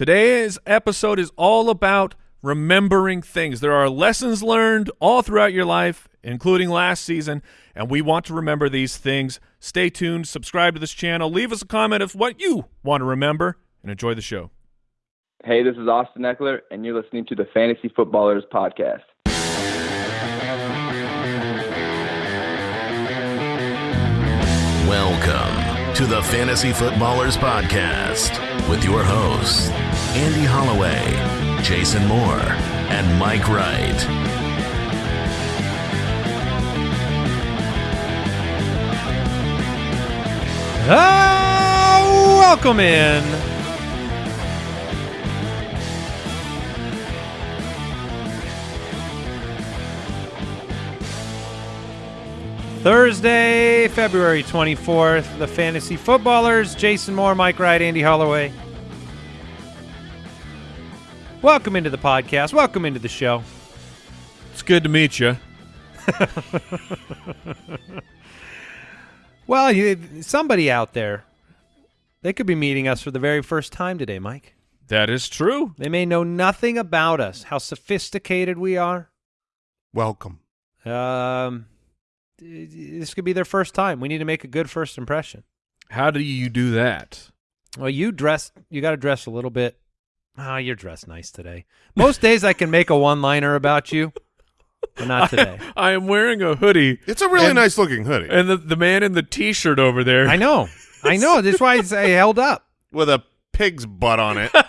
Today's episode is all about remembering things. There are lessons learned all throughout your life, including last season, and we want to remember these things. Stay tuned, subscribe to this channel, leave us a comment of what you want to remember, and enjoy the show. Hey, this is Austin Ekeler, and you're listening to the Fantasy Footballers Podcast. Welcome to the Fantasy Footballers Podcast with your hosts, Andy Holloway, Jason Moore, and Mike Wright. Ah, welcome in. Thursday, February 24th, the Fantasy Footballers, Jason Moore, Mike Wright, Andy Holloway. Welcome into the podcast. Welcome into the show. It's good to meet you. Well, you, somebody out there, they could be meeting us for the very first time today, Mike. That is true. They may know nothing about us, how sophisticated we are. Welcome. Um, this could be their first time. We need to make a good first impression. How do you do that? Well, you dress. You got to dress a little bit. Ah, you're dressed nice today. Most days I can make a one-liner about you, but not today. I am wearing a hoodie, It's a really And- nice looking hoodie and the, the man in the T-shirt over there. I know. I know. That's why I held up. with a pig's butt on it.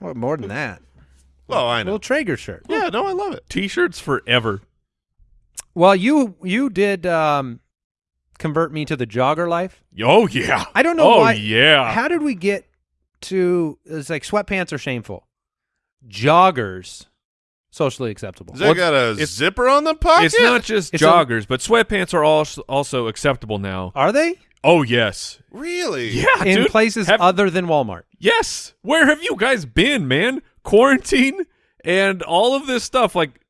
Well, more than that. well, I know. little Traeger shirt. Yeah, no, I love it. T-shirts forever. Well, you you did um, convert me to the jogger life. Oh yeah. I don't know Oh why. yeah. How did we get to? It's like sweatpants are shameful. Joggers, socially acceptable. They Well, got a it's- zipper on the pocket? It's not just It's a- joggers, but sweatpants are also also acceptable now. Are they Oh yes. really. Yeah, in dude. places Have- other than Walmart? Yes. Where have you guys been, man? Quarantine and all of this stuff. Like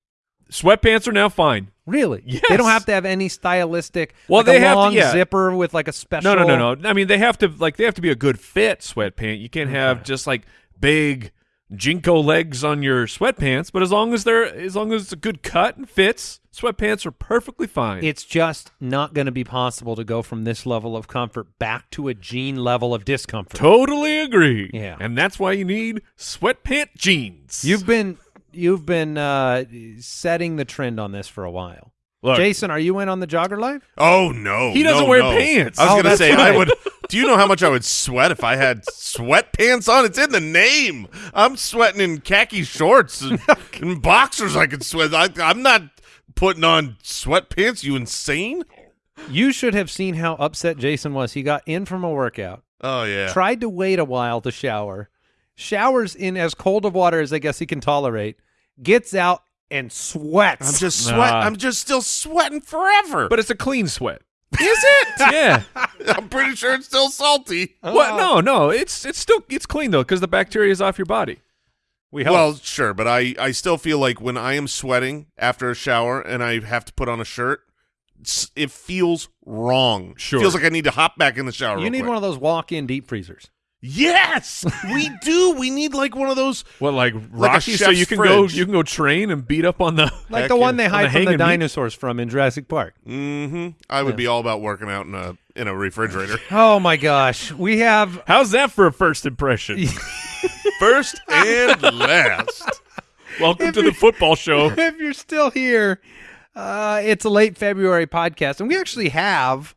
sweatpants are now fine. Really? Yes. They don't have to have any stylistic. Well, like they have to- long yeah. zipper with like a special. No, no, no, no. I mean, they have to like they have to be a good fit sweatpant. You can't have just like big JNCO legs on your sweatpants. But as long as they're as long as it's a good cut and fits, sweatpants are perfectly fine. It's just not going to be possible to go from this level of comfort back to a jean level of discomfort. totally agree. Yeah. and that's why you need sweatpant jeans. You've been you've been uh, setting the trend on this for a while. Look, Jason, are you in on the jogger life? Oh no. He doesn't no, wear no. pants. I was Oh, gonna say right. I would. Do you know how much I would sweat if I had sweatpants on? It's in the name. I'm sweating in khaki shorts and, and boxers. I could sweat. I, I'm not putting on sweatpants. You insane? You should have seen how upset Jason was. He got in from a workout, Oh yeah. tried to wait a while to shower, showers in as cold of water as I guess he can tolerate, gets out and sweats. I'm just sweat. Nah. I'm just still sweating forever. but it's a clean sweat. is it? yeah. I'm pretty sure it's still salty. What? Oh. No, no. It's it's still it's clean though because the bacteria is off your body. we hope. Well, sure, but I, I still feel like when I am sweating after a shower and I have to put on a shirt, it feels wrong. Sure. feels like I need to hop back in the shower. you real need quick. one of those walk-in deep freezers. Yes, we do. We need like one of those. What like a Rocky? so you can fridge. go you can go train and beat up on the. Like the one they hide the from the hanging meat? dinosaurs from in Jurassic Park. Mm-hmm. I would be all about working out in a in a refrigerator. Oh my gosh. We have How's that for a first impression? First and last. Welcome to the football show. if you're still here, uh, it's a late February podcast, and we actually have,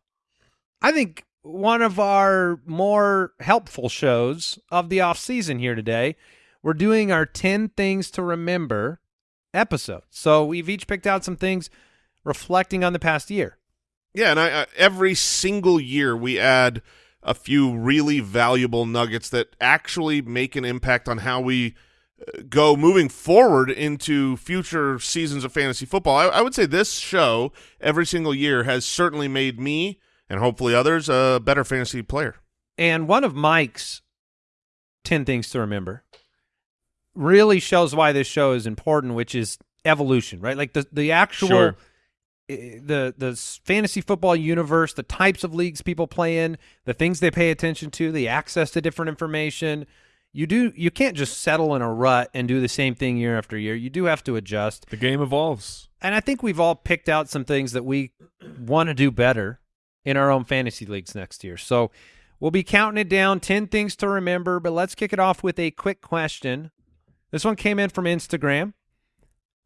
I think, one of our more helpful shows of the off season here today. We're doing our ten things to remember episode. So we've each picked out some things reflecting on the past year. Yeah, and I, I every single year we add a few really valuable nuggets that actually make an impact on how we uh, go moving forward into future seasons of fantasy football. I, I would say this show every single year has certainly made me and hopefully others a better fantasy player. And one of Mike's 10 things to remember really shows why this show is important, which is evolution, right? Like the, the actual, Sure. eh, the, the fantasy football universe, the types of leagues people play in, the things they pay attention to, the access to different information. you do you can't just settle in a rut and do the same thing year after year. You do have to adjust. The game evolves. And I think we've all picked out some things that we want to do better in our own fantasy leagues next year. So we'll be counting it down 10 things to remember, but let's kick it off with a quick question. This one came in from Instagram.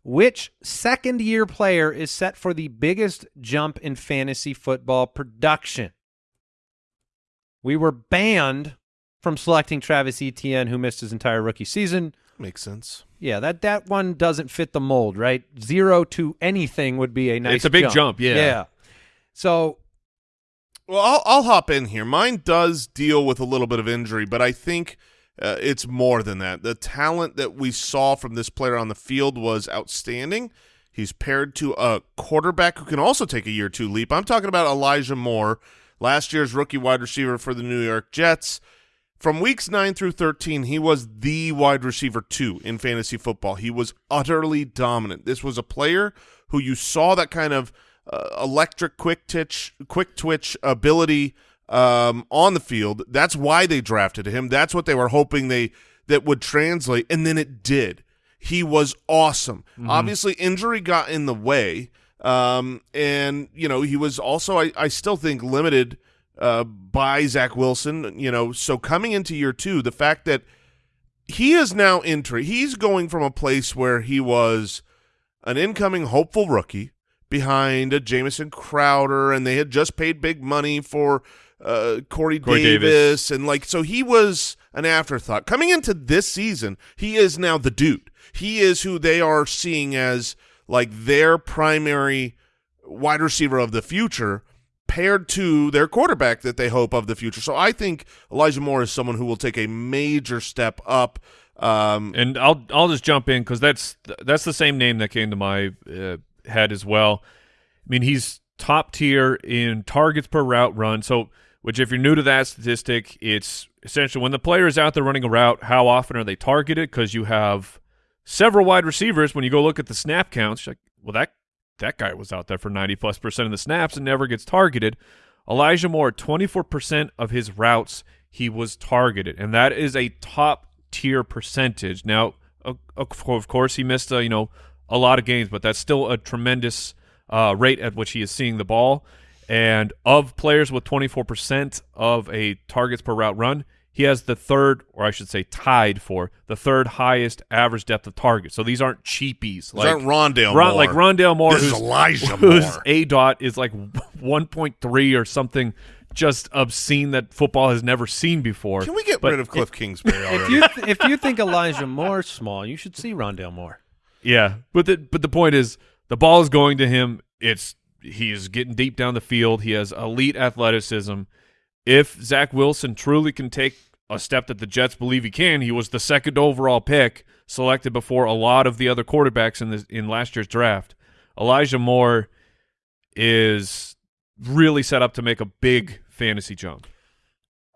Which second year player is set for the biggest jump in fantasy football production? We were banned from selecting Travis Etienne, who missed his entire rookie season. Makes sense. Yeah, that that one doesn't fit the mold, right? Zero to anything would be a nice. It's a big jump, yeah. Yeah. So Well, I'll, I'll hop in here. Mine does deal with a little bit of injury, but I think uh, it's more than that. The talent that we saw from this player on the field was outstanding. He's paired to a quarterback who can also take a year two leap. I'm talking about Elijah Moore, last year's rookie wide receiver for the New York Jets. From weeks 9 through 13, he was the wide receiver two in fantasy football. He was utterly dominant. This was a player who you saw that kind of uh, electric quick twitch, quick twitch ability um, on the field. That's why they drafted him. That's what they were hoping they that would translate, and then it did. He was awesome. Obviously, injury got in the way, um, and you know he was also. I, I still think limited uh, by Zach Wilson. You know, so coming into year two, the fact that he is now entering, he's going from a place where he was an incoming hopeful rookie behind a Jamison Crowder, and they had just paid big money for uh, Corey, Corey Davis, Davis. and like so he was an afterthought. Coming into this season, he is now the dude. He is who they are seeing as like their primary wide receiver of the future paired to their quarterback that they hope of the future. So I think Elijah Moore is someone who will take a major step up. Um, And I'll I'll just jump in because that's that's the same name that came to my uh, head as well. I mean, he's top tier in targets per route run. So, which if you're new to that statistic, it's essentially when the player is out there running a route, how often are they targeted? Because you have several wide receivers. When you go look at the snap counts, like, well, that that guy was out there for 90 plus percent of the snaps and never gets targeted. Elijah Moore, 24% of his routes he was targeted, and that is a top tier percentage. Now, of, course, he missed uh, you know a lot of games, but that's still a tremendous uh, rate at which he is seeing the ball. And of players with 24% of a targets per route run, he has the third, or I should say, tied for the third highest average depth of target. So these aren't cheapies. these aren't Rondale Ron, Moore. like Rondale Moore, This is who's, Elijah whose Moore. aDOT is like 1.3 or something, just obscene that football has never seen before. Can we get But rid of Cliff Kingsbury already? if you th- if you think Elijah Moore's small, you should see Rondale Moore. Yeah, but the but the point is the ball is going to him. It's he's getting deep down the field. He has elite athleticism. If Zach Wilson truly can take a step that the Jets believe he can, he was the second overall pick selected before a lot of the other quarterbacks in this in last year's draft. Elijah Moore is really set up to make a big fantasy jump.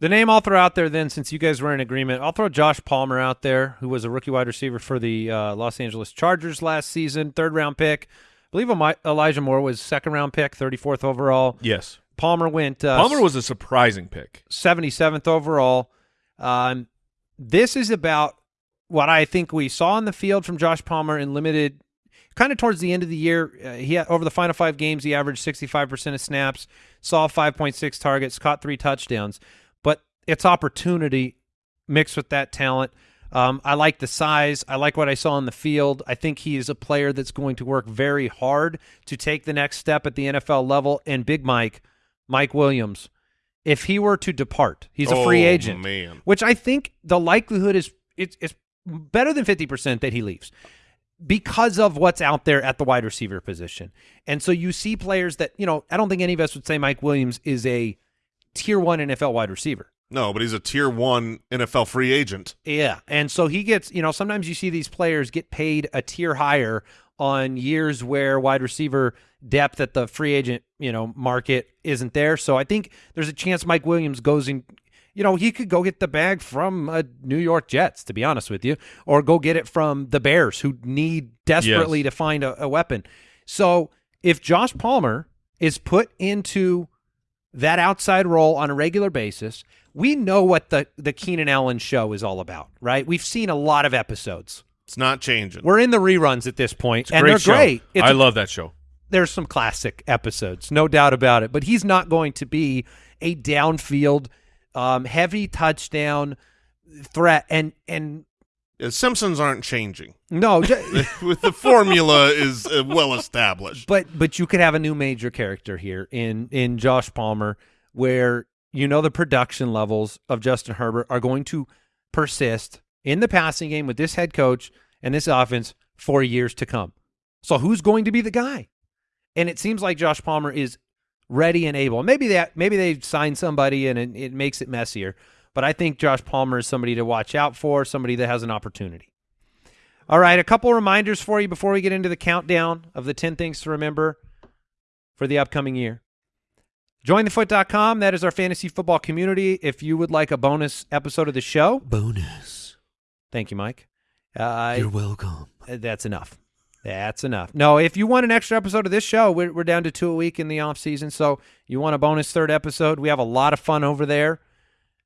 The name I'll throw out there then, since you guys were in agreement, I'll throw Josh Palmer out there, who was a rookie wide receiver for the uh, Los Angeles Chargers last season, third round pick. I believe Elijah Moore was second round pick, 34th overall. Yes, Palmer went uh, Palmer was a surprising pick. 77th overall. Um, this is about what I think we saw on the field from Josh Palmer in limited, kind of towards the end of the year. Uh, he had, over the final five games, he averaged 65% of snaps, saw 5.6 targets, caught three touchdowns. It's opportunity mixed with that talent. Um, I like the size. I like what I saw on the field. I think he is a player that's going to work very hard to take the next step at the NFL level. And Big Mike, Mike Williams, if he were to depart, he's a free Oh, agent, man. which I think the likelihood is it's, it's better than 50% that he leaves because of what's out there at the wide receiver position. And so you see players that, you know, I don't think any of us would say Mike Williams is a tier one NFL wide receiver. No, but he's a tier one NFL free agent. Yeah. And so he gets, you know, sometimes you see these players get paid a tier higher on years where wide receiver depth at the free agent, you know, market isn't there. So I think there's a chance Mike Williams goes in, you know, he could go get the bag from uh, New York Jets, to be honest with you, or go get it from the Bears who need desperately Yes. to find a, a weapon. So if Josh Palmer is put into that outside role on a regular basis we know what the the Keenan Allen show is all about, right? We've seen a lot of episodes. It's not changing. We're in the reruns at this point, It's and great they're show. great. It's I love that show. there's some classic episodes, no doubt about it. But he's not going to be a downfield, um, heavy touchdown threat. And and Yeah, Simpsons aren't changing. no, With the formula is uh, well established. but but you could have a new major character here in in Josh Palmer, where you know the production levels of Justin Herbert are going to persist in the passing game with this head coach and this offense for years to come. So who's going to be the guy? And it seems like Josh Palmer is ready and able. Maybe that maybe they signed somebody and it, it makes it messier. But I think Josh Palmer is somebody to watch out for, somebody that has an opportunity. All right, a couple reminders for you before we get into the countdown of the 10 things to remember for the upcoming year. JoinTheFoot.com, that is our fantasy football community. If you would like a bonus episode of the show, Bonus. thank you, Mike. Uh, You're welcome. that's enough. That's enough. No, if you want an extra episode of this show, we're, we're down to two a week in the off season. So you want a bonus third episode? We have a lot of fun over there.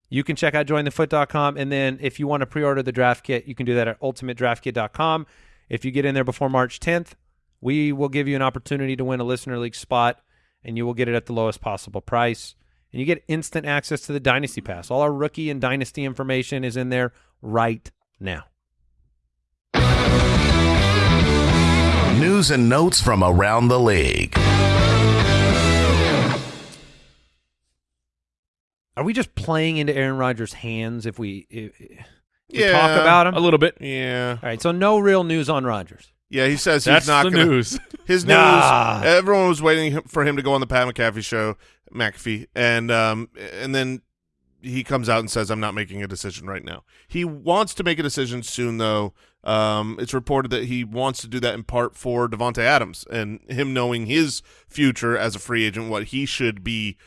You can check out jointhefoot.com. And then if you want to pre order the draft kit, you can do that at ultimatedraftkit.com. If you get in there before March 10th, we will give you an opportunity to win a listener league spot, and you will get it at the lowest possible price. And you get instant access to the Dynasty Pass. All our rookie and Dynasty information is in there right now. News and notes from around the league. Are we just playing into Aaron Rodgers' hands if we, if, if we Yeah. talk about him? A little bit. Yeah. All right, so no real news on Rodgers. Yeah, he says That's he's not the gonna, news. His Nah. news. Everyone was waiting for him to go on the Pat McAfee show, McAfee, and um, and then he comes out and says, "I'm not making a decision right now." He wants to make a decision soon, though. Um, it's reported that he wants to do that in part for Davante Adams and him knowing his future as a free agent, what he should be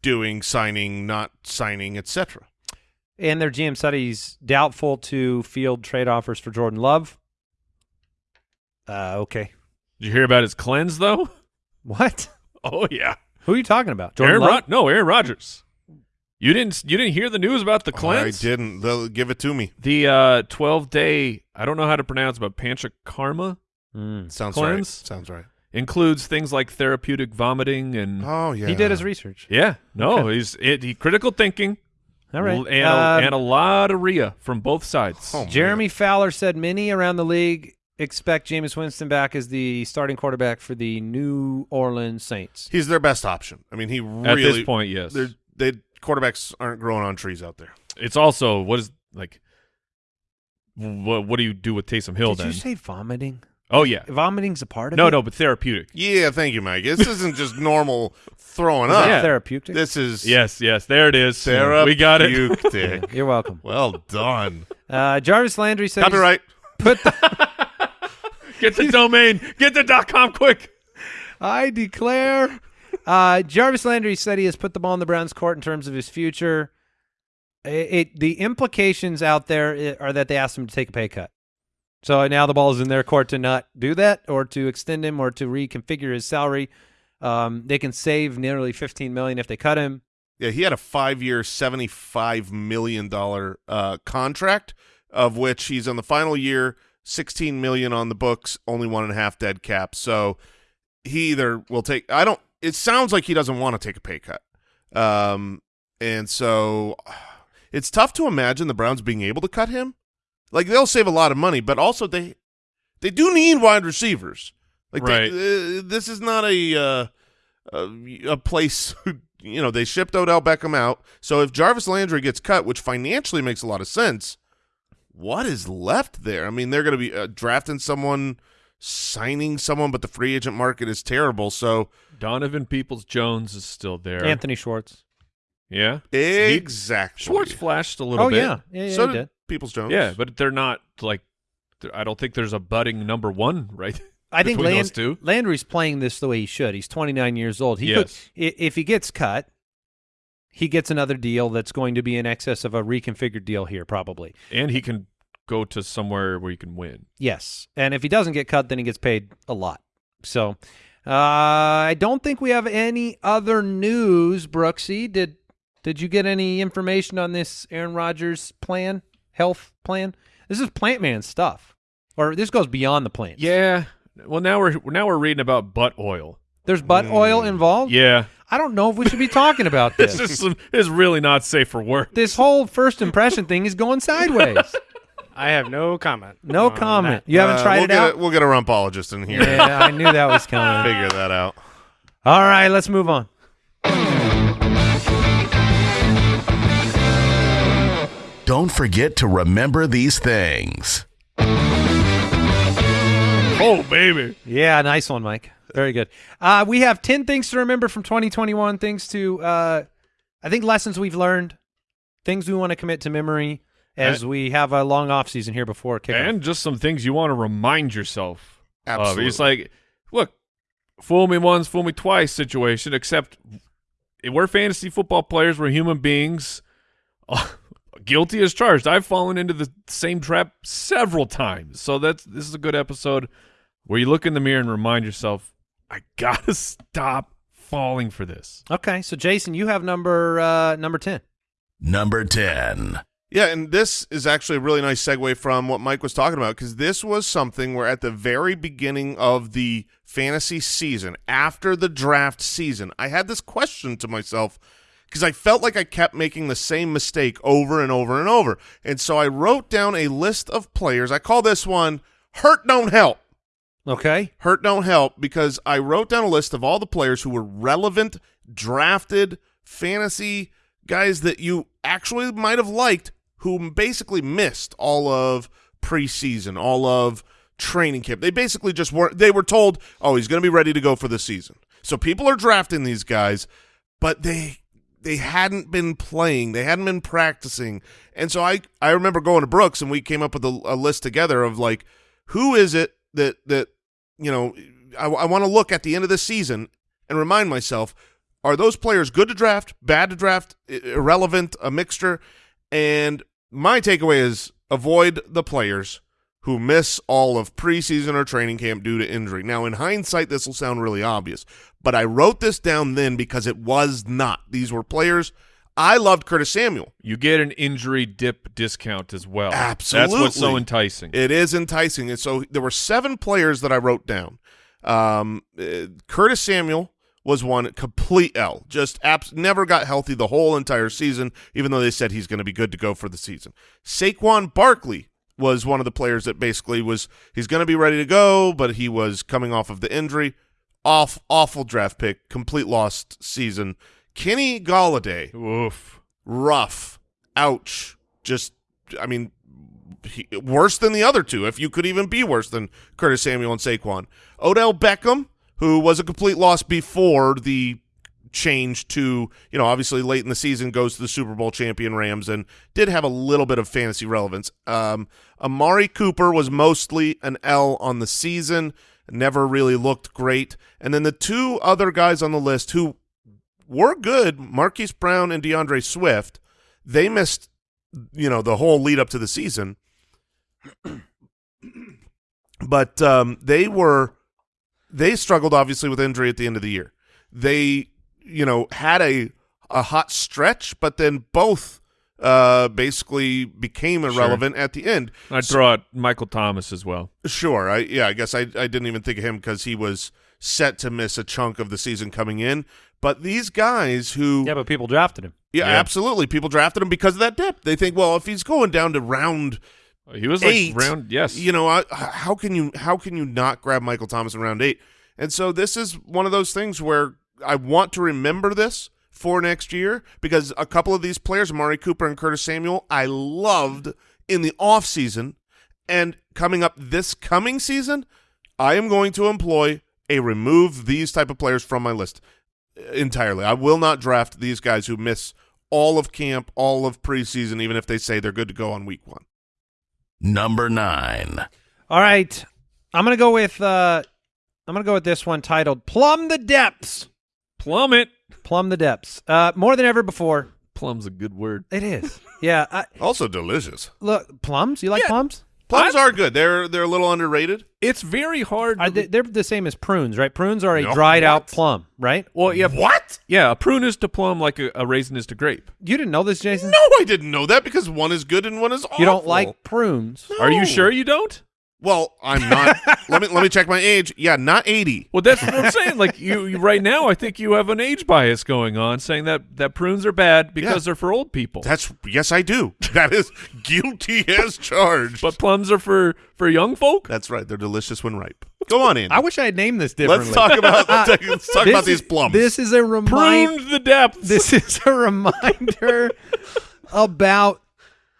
doing, signing, not signing, etc. And their GM said he's doubtful to field trade offers for Jordan Love. Uh, okay. Did you hear about his cleanse though? What? Oh yeah. Who are you talking about? Jordan Aaron Love? Rod- no, Aaron Rodgers. You didn't you didn't hear the news about the cleanse? I didn't. They'll give it to me. The uh 12 day, I don't know how to pronounce but panchakarma Mm. Sounds Cleanse? right. Sounds right. includes things like therapeutic vomiting and Oh yeah. He did his research. yeah, no, Okay. he's it, he critical thinking All right. and, a, and a lot of RIA from both sides. Oh, man. Jeremy Fowler said many around the league expect Jameis Winston back as the starting quarterback for the New Orleans Saints. He's their best option. I mean, he really At this point, yes. they're- quarterbacks aren't growing on trees out there. It's also what is like what what do you do with Taysom Hill Did then? you say vomiting? oh yeah. Vomiting's a part of No, it? no, no, but therapeutic. Yeah, thank you, Mike. This isn't just normal throwing up. Yeah. therapeutic? This is Yes, yes, there it is. therapeutic. We got it. Yeah, you're welcome. well done. Uh, Jarvis Landry said he's Copyright. put the Get the domain. Get the dot com quick. I declare. Uh, Jarvis Landry said he has put the ball in the Browns' court in terms of his future. It, it- the implications out there are that they asked him to take a pay cut. So now the ball is in their court to not do that, or to extend him, or to reconfigure his salary. Um, they can save nearly fifteen million if they cut him. Yeah, he had a five-year, seventy-five million dollar uh, contract, of which he's on the final year, sixteen million on the books, only one and a half dead cap. So he either will take. I don't. It sounds like he doesn't want to take a pay cut, um, and so it's tough to imagine the Browns being able to cut him. Like they'll save a lot of money, but also they they do need wide receivers. Like they- uh, this is not a uh, a, a place. You know, they shipped Odell Beckham out. So if Jarvis Landry gets cut, which financially makes a lot of sense, what is left there? I mean, they're going to be uh, drafting someone, signing someone, but the free agent market is terrible. So Donovan Peoples Jones is still there. Anthony Schwartz. Yeah. exactly. Schwartz flashed a little Oh bit. yeah, yeah, yeah so did did. Peoples Jones. Yeah, but they're not like th- I don't think there's a budding number 1 right. I think between Land- those. Landry's playing this the way he should. He's 29 years old. He Yes. could, if he gets cut, he gets another deal that's going to be in excess of a reconfigured deal here, probably. And he can go to somewhere where he can win. Yes, and if he doesn't get cut, then he gets paid a lot. So, uh, I don't think we have any other news. Brooksy, did Did you get any information on this Aaron Rodgers plan, health plan? This is Plant Man stuff, or this goes beyond the plants. Yeah. Well, now we're now we're reading about butt oil. There's butt oil involved. Yeah. I don't know if we should be talking about This this. is some, is really not safe for work. this whole first impression thing is going sideways. I have no comment. No comment. that. You haven't Uh, tried we'll it get out. A, we'll get a rumpologist in here. yeah, I knew that was coming. Figure that out. All right, let's move on. Don't forget to remember these things. Oh, baby. Yeah, nice one, Mike. Very good. Uh, we have 10 things to remember from 2021, things to, uh, I think, lessons we've learned, things we want to commit to memory as we have a long off season here before kickoff. And just some things you want to remind yourself Absolutely. of. It's like, look, fool me once, fool me twice situation, except we're fantasy football players. We're human beings. guilty as charged. I've fallen into the same trap several times. So that's this is a good episode where you look in the mirror and remind yourself, I gotta stop falling for this. okay, so Jason, you have number uh, number 10. Number 10. Yeah, and this is actually a really nice segue from what Mike was talking about because this was something where at the very beginning of the fantasy season, after the draft season, I had this question to myself because I felt like I kept making the same mistake over and over and over. And so I wrote down a list of players. I call this one Hurt Don't Help. Okay. Hurt Don't Help because I wrote down a list of all the players who were relevant, drafted, fantasy guys that you actually might have liked who basically missed all of preseason, all of training camp. They basically just weren't they were told, "Oh, he's going to be ready to go for the season." So people are drafting these guys, but they they hadn't been playing, they hadn't been practicing. And so I I remember going to Brooks and we came up with a, a list together of like who is it that that you know I, I want to look at the end of the season and remind myself are those players good to draft, bad to draft, irrelevant, a mixture? And my takeaway is avoid the players who miss all of preseason or training camp due to injury. Now, in hindsight, this will sound really obvious, but I wrote this down then because it was not. These were players. I loved Curtis Samuel. You get an injury dip discount as well. Absolutely. That's what's so enticing. It is enticing. And so there were seven players that I wrote down. Um, uh, Curtis Samuel was one complete L. Just abs- never got healthy the whole entire season, even though they said he's going to be good to go for the season. Saquon Barkley was one of the players that basically was he's going to be ready to go, but he was coming off of the injury. Off, awful draft pick, complete lost season. Kenny Golladay, Oof. rough. Ouch. Just, I mean, he, worse than the other two, if you could even be worse than Curtis Samuel and Saquon. Odell Beckham, who was a complete loss before the change to, you know, obviously late in the season goes to the Super Bowl champion Rams and did have a little bit of fantasy relevance. Um, Amari Cooper was mostly an L on the season, never really looked great. And then the two other guys on the list who were good, Marquise Brown and DeAndre Swift, they missed, you know, the whole lead up to the season. but um, they were they struggled obviously with injury at the end of the year. They, you know, had a a hot stretch, but then both uh, basically became irrelevant at the end. I'd throw out Michael Thomas as well. Sure. I yeah, I guess I I didn't even think of him because he was set to miss a chunk of the season coming in. But these guys who Yeah, but people drafted him. yeah, Yeah. absolutely. People drafted him because of that dip. They think, well, if he's going down to round He was like eight, round yes. you know, I, how can you how can you not grab Michael Thomas in round eight? And so this is one of those things where I want to remember this for next year because a couple of these players, Amari Cooper and Curtis Samuel, I loved in the off season, and coming up this coming season, I am going to employ a remove these type of players from my list entirely. I will not draft these guys who miss all of camp, all of preseason, even if they say they're good to go on week one. Number 9. All right. I'm going to go with uh I'm going to go with this one titled Plumb the Depths. Plumb it. Plumb the Depths. Uh more than ever before. Plum's a good word. It is. yeah, I, Also delicious. look, plums? You like Yeah. plums? Plums are good. They're they're a little underrated. it's very hard. Are they, they're the same as prunes, right? Prunes are a No, dried out plum, right? well, yeah, What? yeah. A prune is to plum like a, a raisin is to grape. You didn't know this, Jason? No, I didn't know that because one is good and one is awful. You don't like prunes. Are you sure you don't? Well, I'm not. let me let me check my age. Yeah, not 80. Well, that's what I'm saying. Like you, you right now, I think you have an age bias going on, saying that that prunes are bad because Yeah. they're for old people, That's yes, I do. That is guilty as charged. but plums are for for young folk. That's right. They're delicious when ripe. Go on, Andy. I wish I had named this differently. Uh, let's talk about let's talk This about these plums. This is a reminder. Pruned the depths. This is a reminder about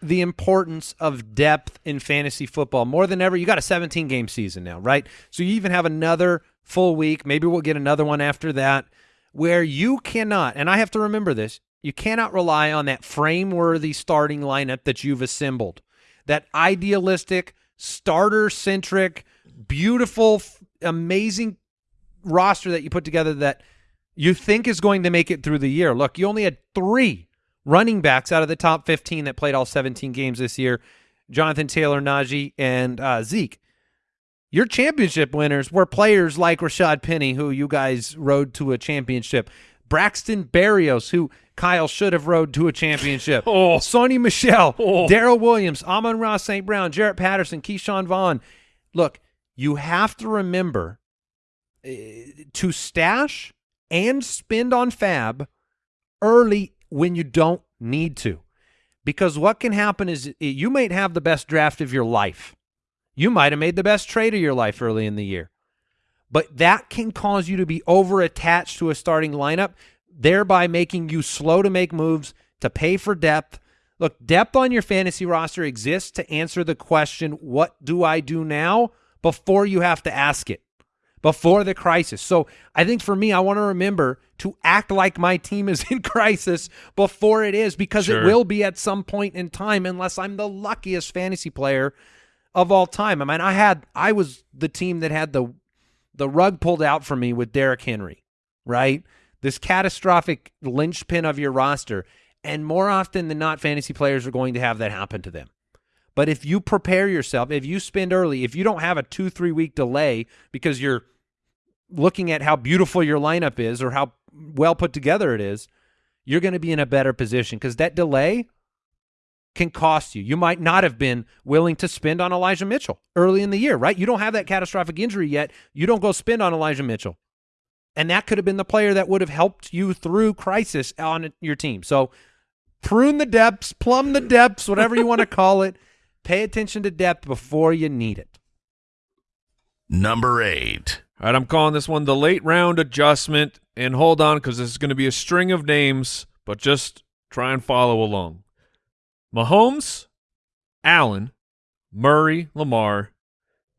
the importance of depth in fantasy football more than ever. You got a 17 game season now, right? So you even have another full week. Maybe we'll get another one after that where you cannot, and I have to remember this, you cannot rely on that frame worthy starting lineup that you've assembled. That idealistic, starter centric, beautiful, amazing roster that you put together that you think is going to make it through the year. Look, you only had three running backs out of the top 15 that played all 17 games this year Jonathan Taylor, Najee, and uh, Zeke. Your championship winners were players like Rashad Penny, who you guys rode to a championship. Braxton Berrios, who Kyle should have rode to a championship. Oh. Sony Michel, Oh. Darrel Williams, Amon-Ra St. Brown, Jarrett Patterson, Ke'Shawn Vaughn. Look, you have to remember uh, to stash and spend on fab early when you don't need to. Because what can happen is you might have the best draft of your life. You might have made the best trade of your life early in the year. But that can cause you to be over attached to a starting lineup, thereby making you slow to make moves, to pay for depth. Look, depth on your fantasy roster exists to answer the question, what do I do now? before you have to ask it, before the crisis. So I think for me, I want to remember to act like my team is in crisis before it is, because Sure. it will be at some point in time, unless I'm the luckiest fantasy player of all time. I mean, I had I was the team that had the the rug pulled out from me with Derrick Henry, right? This catastrophic linchpin of your roster. And more often than not, fantasy players are going to have that happen to them. But if you prepare yourself, if you spend early, if you don't have a two, three week delay because you're looking at how beautiful your lineup is or how well put together it is, you're going to be in a better position because that delay can cost you. You might not have been willing to spend on Elijah Mitchell early in the year, right? You don't have that catastrophic injury yet. You don't go spend on Elijah Mitchell. And that could have been the player that would have helped you through crisis on your team. So prune the depths, plumb the depths, whatever you want to call it. Pay attention to depth before you need it. Number eight. All right, I'm calling this one the late round adjustment. And hold on, because this is going to be a string of names, but just try and follow along. Mahomes, Allen, Murray, Lamar,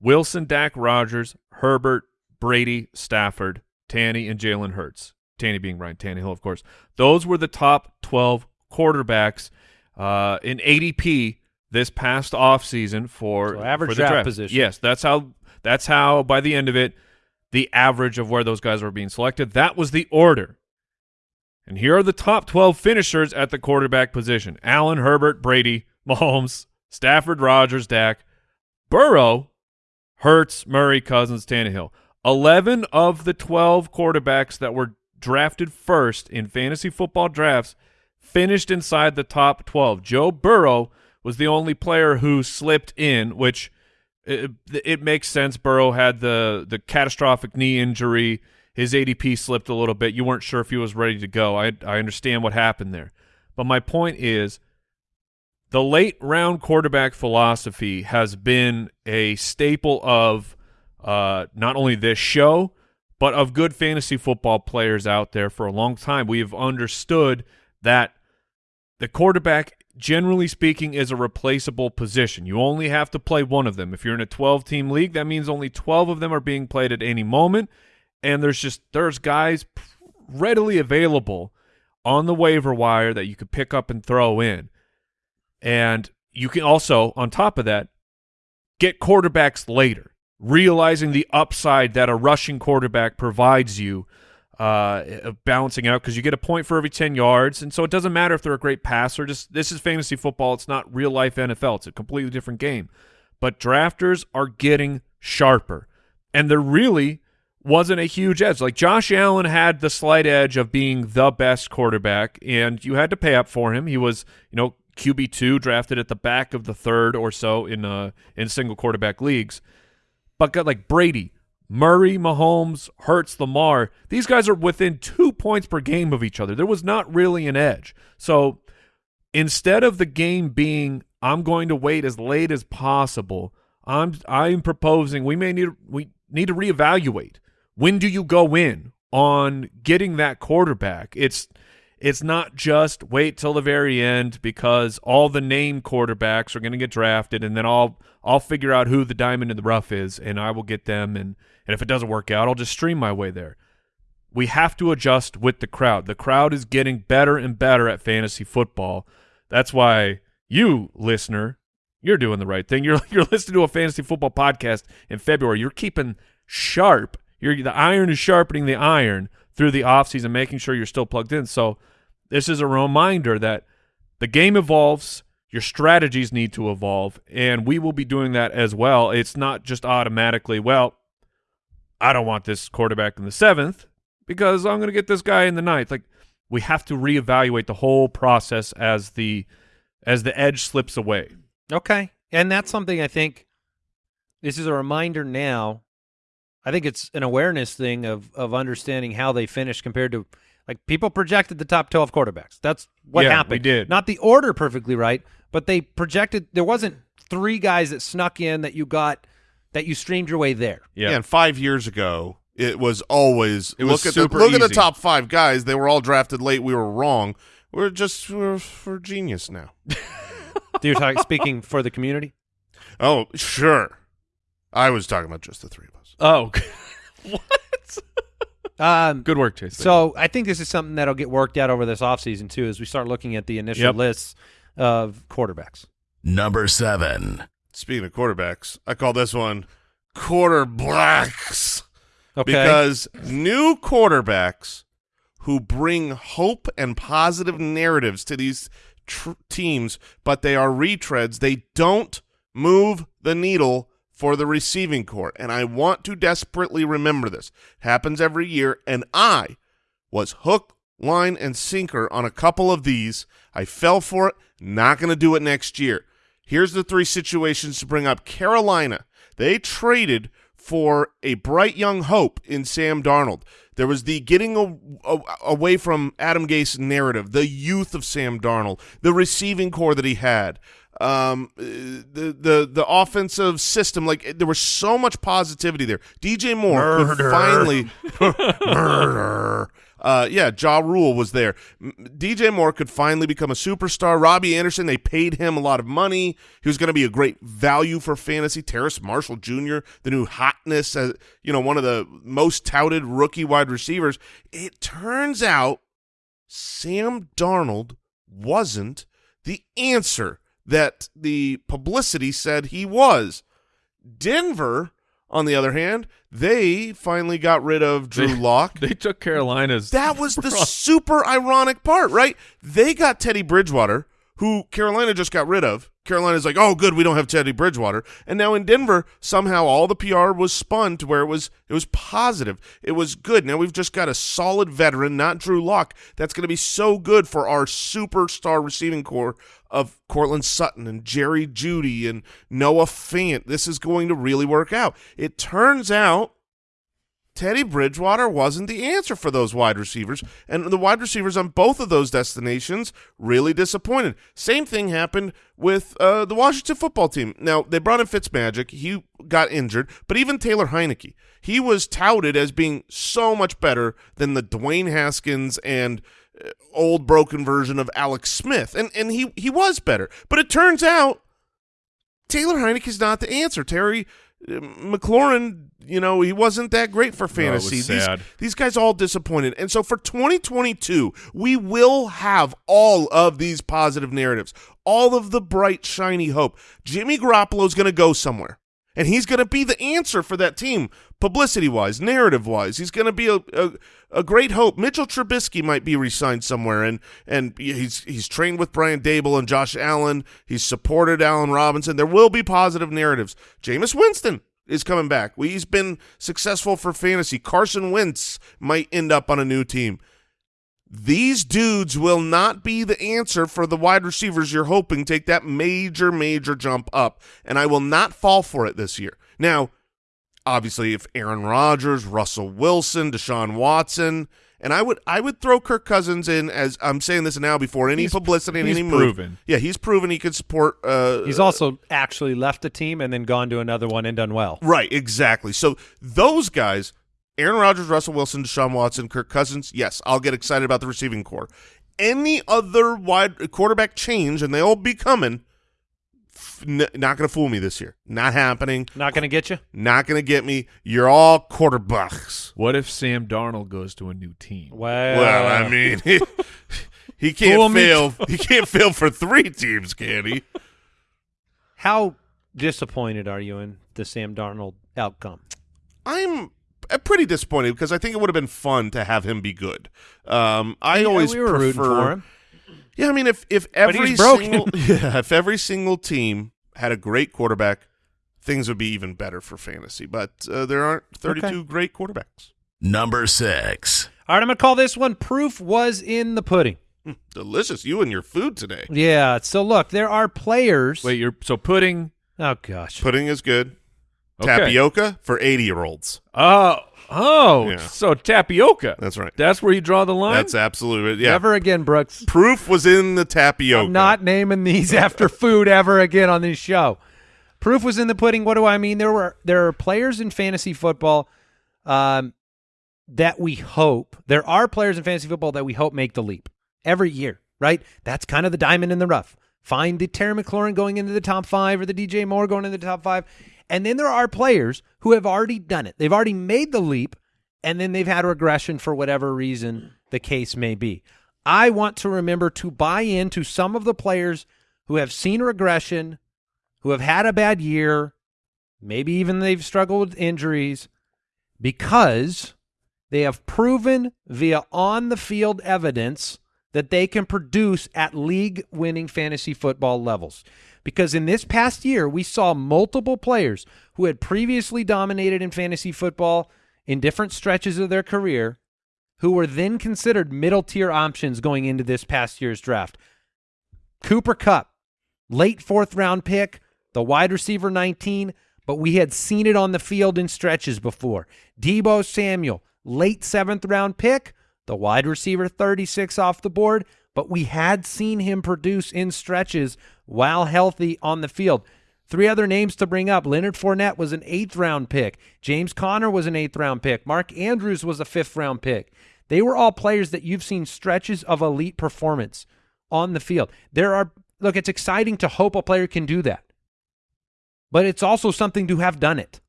Wilson, Dak, Rodgers, Herbert, Brady, Stafford, Tanny, and Jalen Hurts. Tanny being Ryan Tannehill, of course. Those were the top 12 quarterbacks uh, in ADP this past offseason for, So average for the draft position. Yes, that's how that's how by the end of it, the average of where those guys were being selected. That was the order. And here are the top 12 finishers at the quarterback position. Allen, Herbert, Brady, Mahomes, Stafford, Rodgers, Dak, Burrow, Hurts, Murray, Cousins, Tannehill. 11 of the 12 quarterbacks that were drafted first in fantasy football drafts finished inside the top 12. Joe Burrow was the only player who slipped in, which it, it makes sense. Burrow had the the catastrophic knee injury. His ADP slipped a little bit. You weren't sure if he was ready to go. I I understand what happened there. But my point is the late round quarterback philosophy has been a staple of uh, not only this show, but of good fantasy football players out there for a long time. We have understood that the quarterback, generally speaking, is a replaceable position. You only have to play one of them. If you're in a 12 team league, that means only 12 of them are being played at any moment. And there's just, there's guys readily available on the waiver wire that you could pick up and throw in. And you can also, on top of that, get quarterbacks later, realizing the upside that a rushing quarterback provides you, uh, of balancing out because you get a point for every 10 yards. And so it doesn't matter if they're a great passer. Just this is fantasy football. It's not real life NFL. It's a completely different game. But drafters are getting sharper. And there really wasn't a huge edge. Like Josh Allen had the slight edge of being the best quarterback, and you had to pay up for him. He was, you know, QB two drafted at the back of the third or so in uh in single quarterback leagues. But got like Brady, Murray, Mahomes, Hurts, Lamar, these guys are within two points per game of each other. There was not really an edge. So instead of the game being I'm going to wait as late as possible, I'm I'm proposing we may need we need to reevaluate. When do you go in on getting that quarterback? It's it's not just wait till the very end because all the name quarterbacks are going to get drafted and then I'll I'll figure out who the diamond in the rough is and I will get them and and if it doesn't work out, I'll just stream my way there. We have to adjust with the crowd. The crowd is getting better and better at fantasy football. That's why you, listener, you're doing the right thing. You're you're listening to a fantasy football podcast in February. You're keeping sharp. You're the iron is sharpening the iron through the offseason, making sure you're still plugged in. So this is a reminder that the game evolves, your strategies need to evolve, and we will be doing that as well. It's not just automatically, well, I don't want this quarterback in the seventh because I'm going to get this guy in the ninth. Like we have to reevaluate the whole process as the as the edge slips away. Okay. And that's something I think this is a reminder now. I think it's an awareness thing of of understanding how they finished compared to like people projected the top 12 quarterbacks. That's what Yeah, we did. Not the order perfectly right, but they projected there wasn't three guys that snuck in that you got that you streamed your way there. Yeah. and five years ago, it was always It was look at the super look at the top five guys. They were all drafted late. We were wrong. We're just we're, we're genius now. You're talking speaking for the community. Oh, sure. I was talking about just the three of us. Oh, what? Um, Good work, Chase. So I think this is something that'll get worked out over this offseason too, as we start looking at the initial Yep. lists of quarterbacks. Number seven. Speaking of quarterbacks, I call this one quarter blacks Okay. because new quarterbacks who bring hope and positive narratives to these tr- teams, but they are retreads. They don't move the needle for the receiving corps, and I want to desperately remember this. happens every year, and I was hook, line, and sinker on a couple of these. I fell for it. Not going to do it next year. Here's the three situations to bring up. Carolina, they traded for a bright young hope in Sam Darnold. There was the getting a, a- away from Adam Gase narrative, the youth of Sam Darnold, the receiving corps that he had, um, uh, the the the offensive system. Like there was so much positivity there. DJ Moore could finally murder. Uh, yeah, Ja Rule was there. DJ Moore could finally become a superstar. Robbie Anderson, they paid him a lot of money. He was going to be a great value for fantasy. Terrace Marshall Jr., the new hotness, as you know, one of the most touted rookie wide receivers. It turns out Sam Darnold wasn't the answer that the publicity said he was. Denver, on the other hand, they finally got rid of Drew They- Lock. They took Carolina's. That was the super ironic part, right? They got Teddy Bridgewater, who Carolina just got rid of. Carolina's like, oh, good, we don't have Teddy Bridgewater. And now in Denver, somehow all the PR was spun to where it was it was positive. It was good. Now we've just got a solid veteran, not Drew Lock. That's going to be so good for our superstar receiving corps of Courtland Sutton and Jerry Jeudy and Noah Fant. This is going to really work out. It turns out Teddy Bridgewater wasn't the answer for those wide receivers, and the wide receivers on both of those destinations really disappointed. Same thing happened with uh, the Washington football team. Now they brought in Fitzmagic; he got injured, but even Taylor Heinicke, he was touted as being so much better than the Dwayne Haskins and old broken version of Alex Smith, and and he he was better. But it turns out Taylor Heinicke is not the answer. Terry uh, McLaurin, you know, he wasn't that great for No, it fantasy. was These-. These, guys all disappointed. And so for 2022, we will have all of these positive narratives, all of the bright, shiny hope. Jimmy Garoppolo is going to go somewhere. And he's going to be the answer for that team, publicity-wise, narrative-wise. He's going to be a, a a great hope. Mitchell Trubisky might be re-signed somewhere, and and he's he's trained with Brian Daboll and Josh Allen. He's supported Allen Robinson. There will be positive narratives. Jameis Winston, is coming back. He's been successful for fantasy. Carson Wentz might end up on a new team. These dudes will not be the answer for the wide receivers you're hoping take that major, major jump up, and I will not fall for it this year. Now, obviously, if Aaron Rodgers, Russell Wilson, Deshaun Watson, and I would I would throw Kirk Cousins in as I'm saying this now before any He's- publicity and he's any move. proven. Yeah, he's proven he could support. Uh, He's also actually left a team and then gone to another one and done well. Right, exactly. So those guys, Aaron Rodgers, Russell Wilson, Deshaun Watson, Kirk Cousins, yes, I'll get excited about the receiving corps. Any other wide quarterback change, and they all be coming, not going to fool me this year. Not happening. Not going to get you. Not going to get me. You're all quarterbacks. What if Sam Darnold goes to a new team? Well, well, I mean, he, he Uh, can't me fail. He can't fail for three teams, can he? how disappointed are you in the Sam Darnold outcome? I'm uh, pretty disappointed because I think it would have been fun to have him be good. Um, I Yeah, always we were prefer. for him. Yeah, I mean, if if every single yeah, if every single team had a great quarterback, things would be even better for fantasy. But uh, there aren't 32 Okay. great quarterbacks. Number six. All right, I'm going to call this one proof was in the pudding. Hmm, delicious, you and your food today. Yeah. So look, there are players. Wait, you're so pudding Oh gosh. Pudding is good. Okay. Tapioca for 80 year olds. Oh, oh, Yeah. so tapioca. That's right. That's where you draw the line. That's absolutely yeah. Never again, Brooks. Proof was in the tapioca. I'm not naming these after food ever again on this show. Proof was in the pudding. What do I mean? There were there are players in fantasy football um, that we hope there are players in fantasy football that we hope make the leap every year. Right? That's kind of the diamond in the rough. Find the Terry McLaurin going into the top five or the DJ Moore going into the top five, and then there are players who have already done it. They've already made the leap, and then they've had regression for whatever reason the case may be. I want to remember to buy into some of the players who have seen regression, who have had a bad year, maybe even they've struggled with injuries, because they have proven via on the field evidence that they can produce at league winning fantasy football levels. Because in this past year, we saw multiple players who had previously dominated in fantasy football in different stretches of their career who were then considered middle tier options going into this past year's draft. Cooper Kupp, late fourth round pick, the wide receiver 19, but we had seen it on the field in stretches before. Deebo Samuel, late seventh round pick, the wide receiver 36 off the board, but we had seen him produce in stretches while healthy on the field. Three other names to bring up. Leonard Fournette was an eighth round pick. James Conner was an eighth round pick. Mark Andrews was a fifth round pick. They were all players that you've seen stretches of elite performance on the field. There are, look, it's exciting to hope a player can do that, but it's also something to have done it.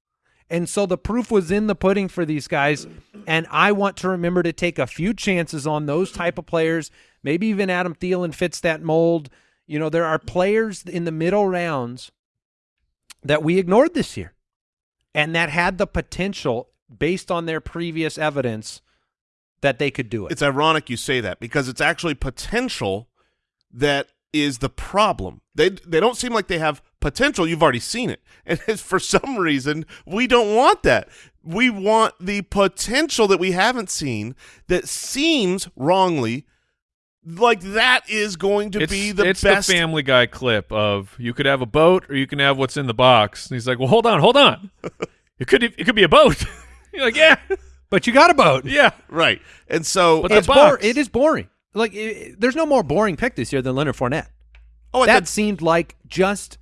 And so the proof was in the pudding for these guys. And I want to remember to take a few chances on those type of players. Maybe even Adam Thielen fits that mold. You know, there are players in the middle rounds that we ignored this year and that had the potential based on their previous evidence that they could do it. It's ironic you say that because it's actually potential that is the problem. They they don't seem like they have potential. You've already seen it, and for some reason we don't want that. We want the potential that we haven't seen that seems wrongly like that is going to it's, be the it's best. the Family Guy clip of you could have a boat or you can have what's in the box. And he's like, "Well, hold on, hold on. it could it could be a boat." You're like, "Yeah, but you got a boat. yeah." right, and so But It's box. bor- it is boring. Like it, there's no more boring pick this year than Leonard Fournette. oh, that that's seemed like just.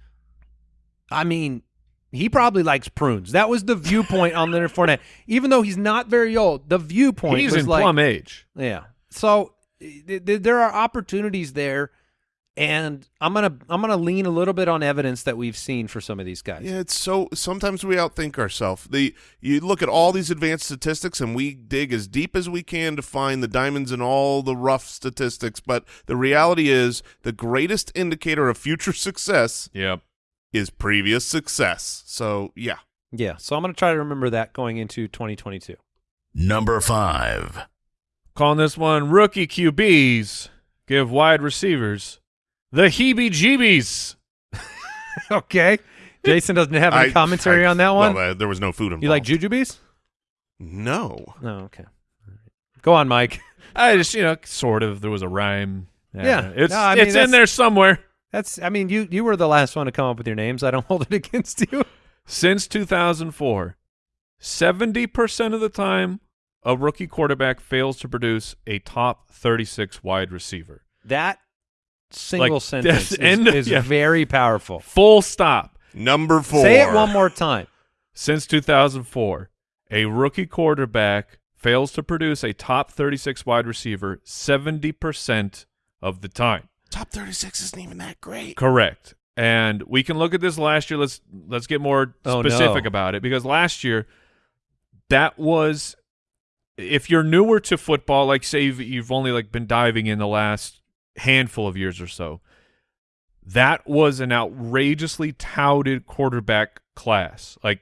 I mean, he probably likes prunes. That was the viewpoint on Leonard Fournette. Even though he's not very old, the viewpoint He's was in like, plum age. yeah. So th- th- there are opportunities there, and I'm gonna I'm gonna lean a little bit on evidence that we've seen for some of these guys. Yeah, it's so sometimes we outthink ourselves. The you look at all these advanced statistics and we dig as deep as we can to find the diamonds in all the rough statistics, but the reality is the greatest indicator of future success Yep. is previous success. So, yeah. Yeah. So I'm gonna try to remember that going into 2022. Number five. Calling this one rookie QBs give wide receivers the heebie-jeebies. okay. Jason doesn't have any I- commentary I- on that one. Well, uh, there was no food involved. you like jujubes? No. No, okay. Go on, Mike. I just you know sort of there was a rhyme. Yeah. it's No, I mean, it's in there somewhere. That's. I mean, you you were the last one to come up with your names. I don't hold it against you. Since 2004, 70% of the time, a rookie quarterback fails to produce a top 36 wide receiver. That single Like, sentence is, end- is yeah. very powerful. Full stop. Number four. Say it one more time. Since 2004, a rookie quarterback fails to produce a top 36 wide receiver 70% of the time. Top 36 isn't even that great. Correct. And we can look at this last year. Let's let's get more Oh, specific no. about it because last year that was if you're newer to football, like say you've, you've only like been diving in the last handful of years or so, that was an outrageously touted quarterback class. Like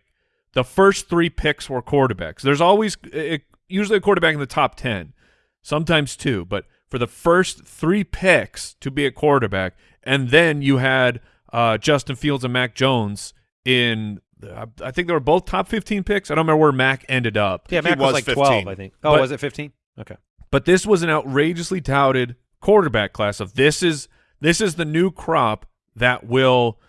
the first three picks were quarterbacks. There's always it, usually a quarterback in the top 10, sometimes two, but for the first three picks to be a quarterback, and then you had uh, Justin Fields and Mac Jones in. I think they were both top 15 picks. I don't remember where Mac ended up. Yeah, He Mac was, was like 15. twelve, I think. Oh, But- was it fifteen? Okay. But this was an outrageously touted quarterback class of this is this is the new crop that will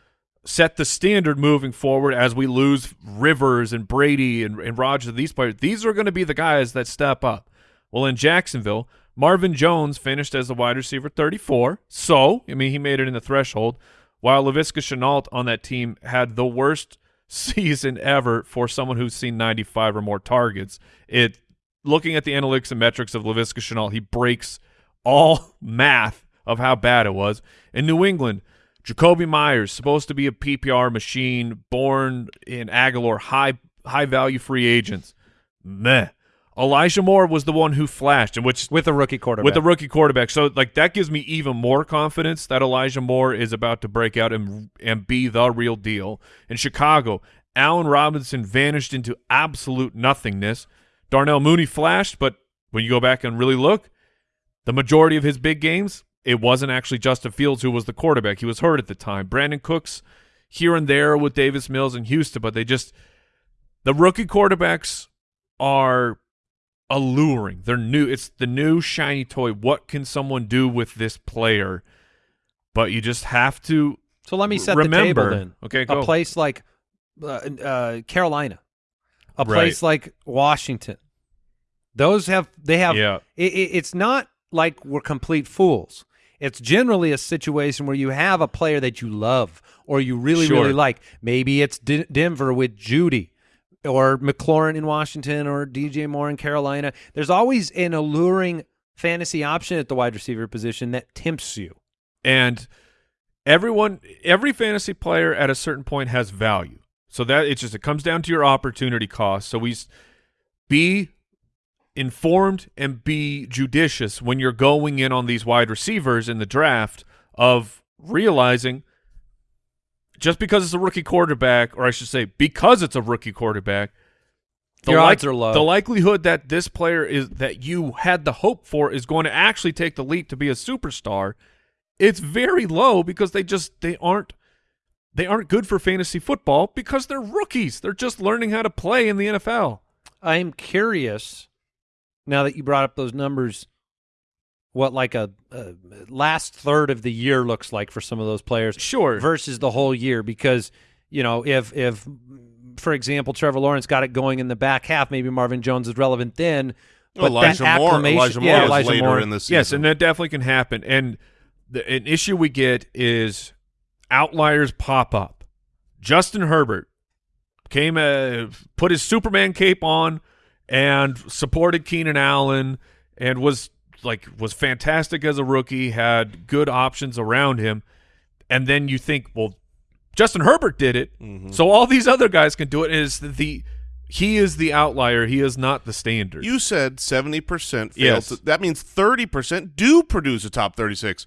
set the standard moving forward as we lose Rivers and Brady and, and Rodgers. These players, these are going to be the guys that step up. Well, in Jacksonville, Marvin Jones finished as the wide receiver 34. So, I mean, he made it in the threshold. While Laviska Shenault on that team had the worst season ever for someone who's seen 95 or more targets. It looking at the analytics and metrics of Laviska Shenault, he breaks all math of how bad it was. In New England, Jakobi Meyers, supposed to be a PPR machine, Bourne in Agholor, high high value free agents. Meh. Elijah Moore was the one who flashed, and which With a rookie quarterback. with the rookie quarterback. So like that gives me even more confidence that Elijah Moore is about to break out and and be the real deal. In Chicago, Allen Robinson vanished into absolute nothingness. Darnell Mooney flashed, but when you go back and really look, the majority of his big games, it wasn't actually Justin Fields who was the quarterback. He was hurt at the time. Brandin Cooks here and there with Davis Mills in Houston, but they just the rookie quarterbacks are alluring. They're new. It's the new shiny toy. What can someone do with this player? But you just have to so let me set remember. the table then. Okay, go. A place like uh, uh, Carolina, a Right. place like Washington. Those have they have. Yeah. It, it, it's not like we're complete fools. It's generally a situation where you have a player that you love or you really Sure. really like. Maybe it's D- Denver with Jeudy, or McLaurin in Washington, or DJ Moore in Carolina. There's always an alluring fantasy option at the wide receiver position that tempts you. and everyone every fantasy player at a certain point has value so that it's just it comes down to your opportunity cost so we be informed and be judicious when you're going in on these wide receivers in the draft of realizing just because it's a rookie quarterback or I should say because it's a rookie quarterback the Your odds are low. The likelihood that this player is that you had the hope for is going to actually take the leap to be a superstar it's very low because they just they aren't they aren't good for fantasy football because they're rookies. They're just learning how to play in the NFL. I'm curious now that you brought up those numbers what like a, a last third of the year looks like for some of those players Sure. versus the whole year because you know if if for example Trevor Lawrence got it going in the back half maybe Marvin Jones is relevant then but Elijah that Moore. acclimation- Elijah Moore yeah, was Elijah later Moore. in the season. Yes, and that definitely can happen. And the, an issue we get is outliers pop up. Justin Herbert came uh, put his Superman cape on and supported Keenan Allen and was like was fantastic as a rookie, had good options around him. And then you think, well, Justin Herbert did it, mm-hmm. so all these other guys can do it. Is the he is the outlier? He is not the standard. You said 70% failed. Yes. that means 30% do produce a top 36.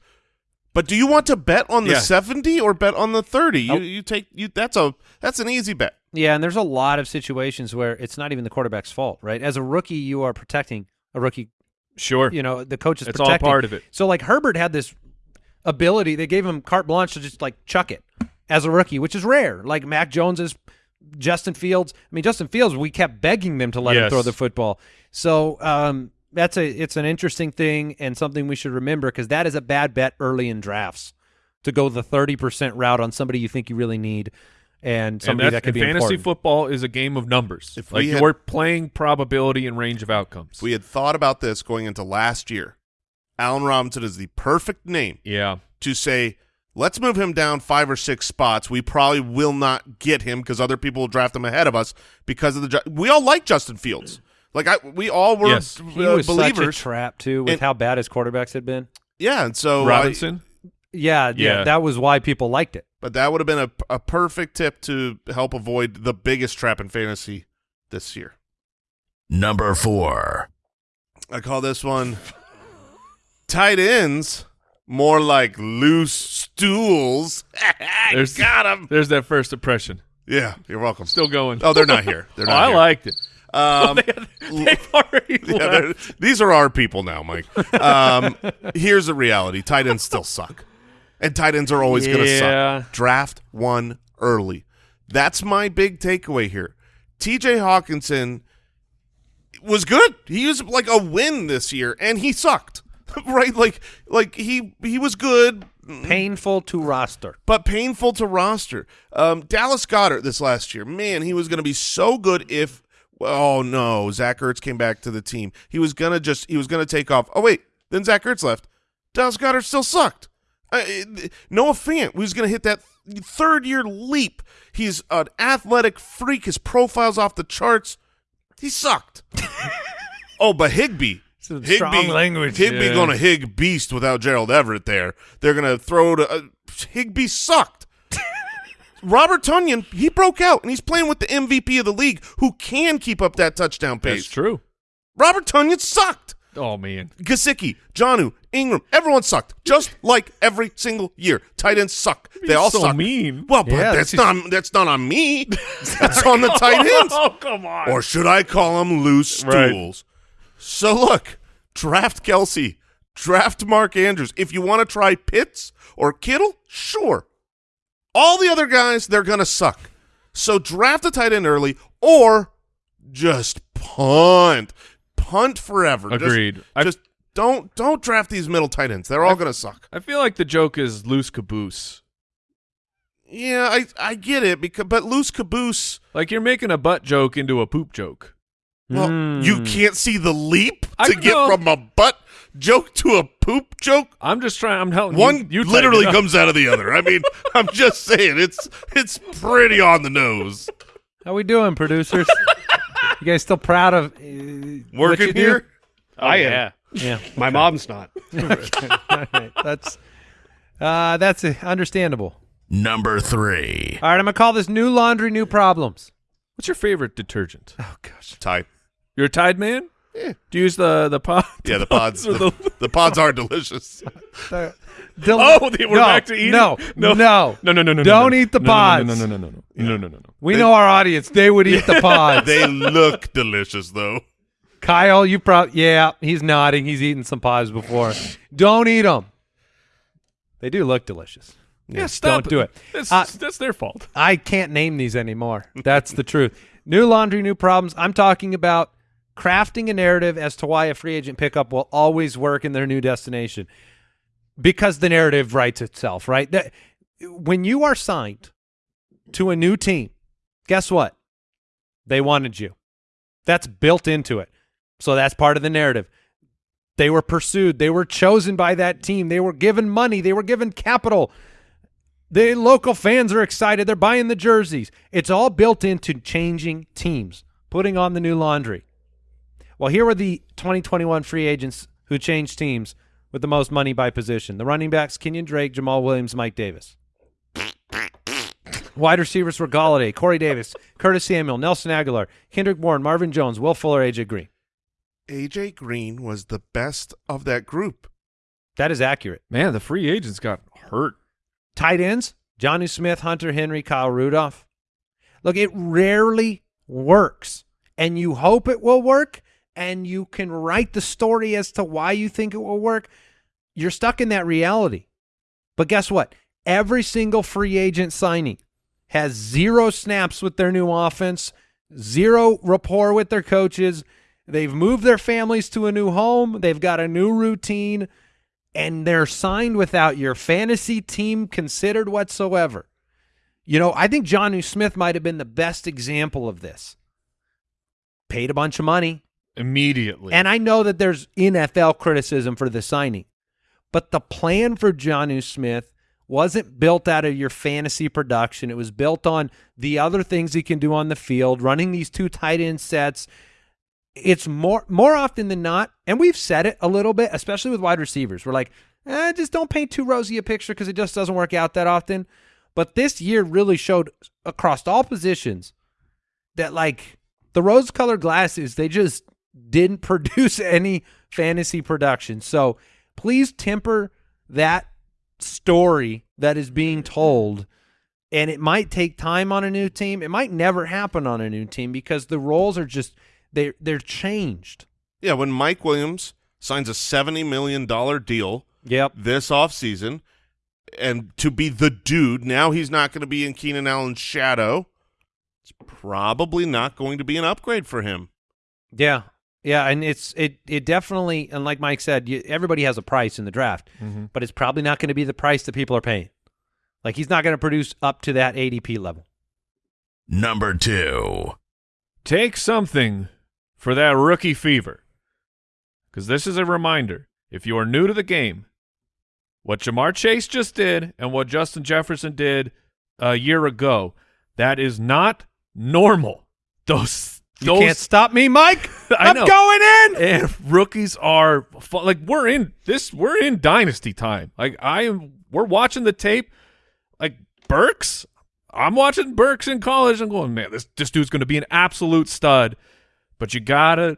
But do you want to bet on the Yeah. 70 or bet on the 30? You you take you that's a that's an easy bet. yeah and there's a lot of situations where it's not even the quarterback's fault right as a rookie you are protecting a rookie sure, you know the coach is It's all part of it. So like Herbert had this ability. They gave him carte blanche to just like chuck it. as a rookie, which is rare. Like Mac Jones is Justin Fields. I mean, Justin Fields, we kept begging them to let him throw the football. So um, that's a it's an interesting thing and something we should remember because that is a bad bet early in drafts to go the thirty percent route on somebody you think you really need and And, somebody that's, that could and be fantasy important. football is a game of numbers. If like we had- you're playing probability and range of outcomes. We had thought about this going into last year, Allen Robinson is the perfect name yeah. to say, let's move him down five or six spots. We probably will not get him because other people will draft him ahead of us because of the. We all like Justin Fields. Like I, we all were Yes. He uh, was such a trap too with And- how bad his quarterbacks had been. yeah, and so I- Robinson. Yeah, yeah, Yeah. that was why people liked it. But that would have been a, a perfect tip to help avoid the biggest trap in fantasy this year. Number four. I call this one tight ends, more like loose stools. There's, Got him. There's that first impression. Yeah, you're welcome. Still going. Oh, they're not here. They're Oh, not I here. liked it. Um, They've already yeah, left. these are our people now, Mike. Um, here's the reality: tight ends still suck, and tight ends are always going to suck. Draft one early. That's my big takeaway here. T.J. Hockenson was good. He was like a win this year, and he sucked. right? Like, like he he was good, Painful to roster. but painful to roster. Um, Dallas Goedert this last year, man, he was going to be so good if. Oh no, Zach Ertz came back to the team. He was gonna just he was gonna take off. Oh wait, then Zach Ertz left. Dallas Goedert still sucked. Uh, Noah Fant was gonna hit that third year leap. He's an athletic freak. His profile's off the charts. He sucked. oh, but Higbee. Some Higbee, strong language. Higbee Yeah. gonna Hig beast without Gerald Everett there. They're gonna throw to uh, Higbee sucked. Robert Tonyan, he broke out and he's playing with the MVP of the league who can keep up that touchdown That's pace. true. Robert Tonyan sucked. Oh man. Gesicki, Jonnu, Ingram, everyone sucked. Just like every single year. Tight ends suck. They You're all so suck. mean. Well, but Yeah, that's this is- not that's not on me. That's on the tight oh, ends. Oh come on. Or should I call them loose Right. stools? So look, draft Kelce, draft Mark Andrews. If you want to try Pitts or Kittle, sure. All the other guys, they're gonna suck. So draft a tight end early, or just punt, punt forever. Just- Agreed. I- Just, don't don't draft these middle tight ends. They're all gonna suck. I feel like the joke is loose caboose. Yeah, I I get it because but loose caboose. Like you're making a butt joke into a poop joke. Well, Mm. you can't see the leap I to get know. from a butt joke to a poop joke. I'm just trying. I'm helping One you. you literally tighten it up. comes out of the other. I mean, I'm just saying it's it's pretty on the nose. How we doing, producers? you guys still proud of uh, what you Working do? here, I am. Yeah, My mom's not. All right. That's uh, that's uh, understandable. Number three. All right, I'm gonna call this new laundry, new problems. What's your favorite detergent? Oh gosh, Tide. You're a Tide man. Yeah. Do you use the the pod? Yeah, the pods. The, the pods are delicious. The- del- Oh, they- we're no, back to eating? No, No. no, No, no, no, no. Don't no, eat the no, pods. No, no, no, no, no, no, no, no, no, no. We know our audience; they would eat the pods. They look delicious though. Kyle, you probably yeah. He's nodding. He's eaten some pods before. Don't eat them. They do look delicious. Yeah, stop. Don't do it. That's, Uh, that's their fault. I can't name these anymore. That's the truth. New laundry, new problems. I'm talking about crafting a narrative as to why a free agent pickup will always work in their new destination because the narrative writes itself, right? That, when you are signed to a new team, guess what? They wanted you. That's built into it. So that's part of the narrative. They were pursued. They were chosen by that team. They were given money. They were given capital. The local fans are excited. They're buying the jerseys. It's all built into changing teams, putting on the new laundry. Well, here were the 2021 free agents who changed teams with the most money by position. The running backs, Kenyan Drake, Jamaal Williams, Mike Davis. Wide receivers were Golladay, Corey Davis, Curtis Samuel, Nelson Agholor, Kendrick Bourne, Marvin Jones, Will Fuller, AJ Green. AJ Green was the best of that group. That is accurate. Man, the free agents got hurt. Tight ends, Jonnu Smith, Hunter Henry, Kyle Rudolph. Look, it rarely works. And you hope it will work, and you can write the story as to why you think it will work. You're stuck in that reality. But guess what? every single free agent signing has zero snaps with their new offense, zero rapport with their coaches. They've moved their families to a new home. They've got a new routine, and they're signed without your fantasy team considered whatsoever. You know, I think Jonnu Smith might have been the best example of this. Paid a bunch of money, Immediately. and I know that there's NFL criticism for the signing, but the plan for Jonnu Smith wasn't built out of your fantasy production. It was built on the other things he can do on the field, running these two tight end sets. It's more more often than not, and we've said it a little bit, especially with wide receivers. We're like, eh, just don't paint too rosy a picture because it just doesn't work out that often. But this year really showed across all positions that like the rose colored glasses, they just didn't produce any fantasy production. So please temper that story that is being told. And it might take time on a new team. It might never happen on a new team because the roles are just they they're changed. Yeah, when Mike Williams signs a $70 million deal Yep. this offseason, and to be the dude, now he's not going to be in Keenan Allen's shadow. It's probably not going to be an upgrade for him. Yeah. Yeah, and it's it it definitely and like Mike said, you, everybody has a price in the draft, mm-hmm. but it's probably not going to be the price that people are paying. Like he's not going to produce up to that ADP level. Number two. Take something for that rookie fever. Because this is a reminder if you are new to the game, what Ja'Marr Chase just did and what Justin Jefferson did a year ago, that is not normal. Those, You can't stop me, Mike. I'm know. going in. and rookies are like we're in this we're in dynasty time like i am we're watching the tape like burks i'm watching burks in college I'm going man this this dude's going to be an absolute stud but you gotta